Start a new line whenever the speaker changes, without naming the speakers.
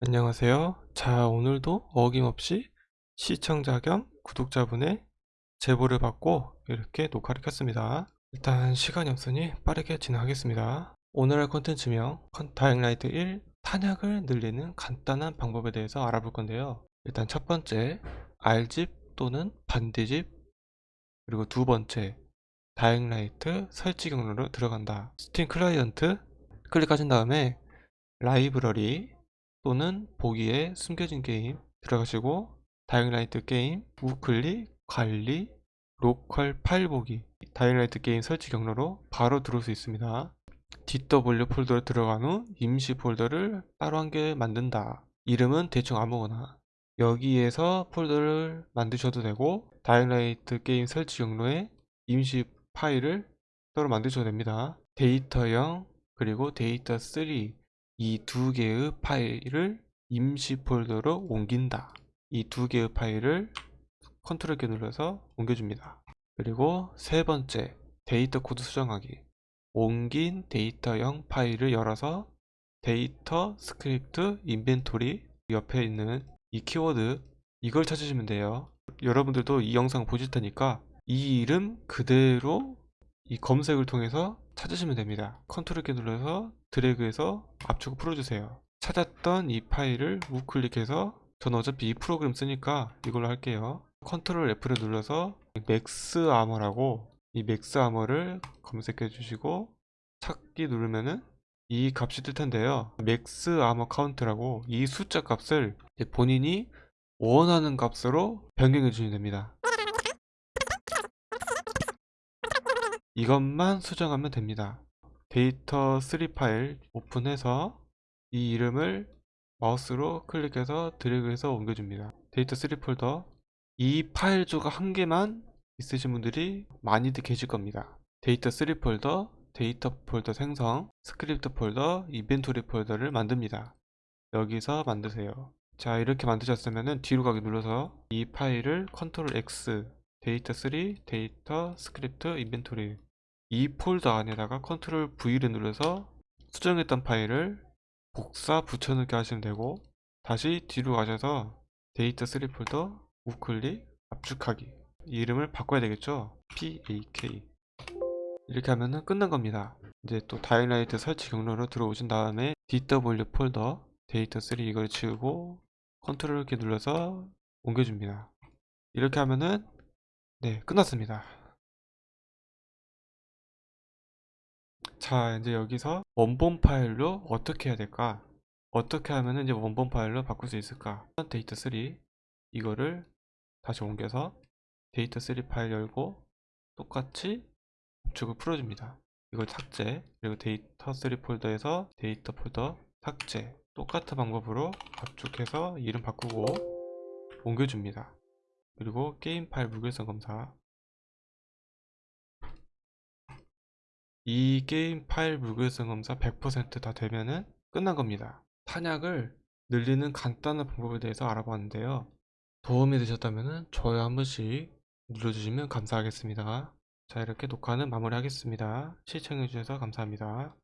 안녕하세요. 자, 오늘도 어김없이 시청자 겸 구독자분의 제보를 받고 이렇게 녹화를 켰습니다. 일단 시간이 없으니 빠르게 진행하겠습니다. 오늘 할 컨텐츠명 Dying Light 1 탄약을 늘리는 간단한 방법에 대해서 알아볼 건데요. 일단 첫 번째 알집 또는 반디집 그리고 두 번째 Dying Light 설치 경로로 들어간다. 스팀 클라이언트 클릭하신 다음에 라이브러리 또는 보기에 숨겨진 게임 들어가시고 Dying Light 게임 우클릭 관리 로컬 파일 보기. Dying Light 게임 설치 경로로 바로 들어올 수 있습니다. DW 폴더로 들어간 후 임시 폴더를 따로 한 개 만든다. 이름은 대충 아무거나. 여기에서 폴더를 만드셔도 되고 Dying Light 게임 설치 경로에 임시 파일을 따로 만드셔도 됩니다. 데이터0 그리고 데이터 3 이 두 개의 파일을 임시 폴더로 옮긴다. 이 두 개의 파일을 컨트롤 키 눌러서 옮겨줍니다. 그리고 세 번째, 데이터 코드 수정하기. 옮긴 데이터0 파일을 열어서 데이터 스크립트 inventory 옆에 있는 이 키워드 이걸 찾으시면 돼요. 여러분들도 이 영상 보실 테니까 이 이름 그대로 이 검색을 통해서 찾으시면 됩니다. 컨트롤 키 눌러서 드래그해서 압축을 풀어주세요. 찾았던 이 파일을 우클릭해서 저는 어차피 이 프로그램 쓰니까 이걸로 할게요. 컨트롤 F를 눌러서 max ammo라고 이 max ammo를 검색해 주시고 찾기 누르면은 이 값이 뜰 텐데요. max ammo count라고 이 숫자 값을 본인이 원하는 값으로 변경해 주시면 됩니다. 이것만 수정하면 됩니다. 데이터 3 파일 오픈해서 이 이름을 마우스로 클릭해서 드래그해서 옮겨줍니다. 데이터 3 폴더 이 파일 조가 한 개만 있으신 분들이 많이들 계실 겁니다. 데이터 3 폴더, 데이터 폴더 생성, 스크립트 폴더, inventory 폴더를 만듭니다. 여기서 만드세요. 자 이렇게 만드셨으면 뒤로 가기 눌러서 이 파일을 컨트롤 X 데이터 3, 데이터, 스크립트, inventory 이 폴더 안에다가 컨트롤 V를 눌러서 수정했던 파일을 복사 붙여넣기 하시면 되고 다시 뒤로 가셔서 데이터 3 폴더 우클릭 압축하기. 이름을 바꿔야 되겠죠? PAK 이렇게 하면은 끝난 겁니다. 이제 또 Dying Light 설치 경로로 들어오신 다음에 DW 폴더 데이터 3 이걸 지우고 컨트롤 키 눌러서 옮겨줍니다. 이렇게 하면은 네 끝났습니다 자 이제 여기서 원본 파일로 어떻게 해야 될까? 어떻게 하면 이제 원본 파일로 바꿀 수 있을까? 데이터 3 이거를 다시 옮겨서 데이터 3 파일 열고 똑같이 압축을 풀어줍니다. 이걸 삭제 그리고 데이터 3 폴더에서 데이터 폴더 삭제 똑같은 방법으로 압축해서 이름 바꾸고 옮겨줍니다. 그리고 게임 파일 무결성 검사 이 게임 파일 무결성 검사 100%다 되면은 끝난 겁니다. 탄약을 늘리는 간단한 방법에 대해서 알아봤는데요. 도움이 되셨다면 좋아요 한 번씩 눌러주시면 감사하겠습니다. 자 이렇게 녹화는 마무리하겠습니다. 시청해주셔서 감사합니다.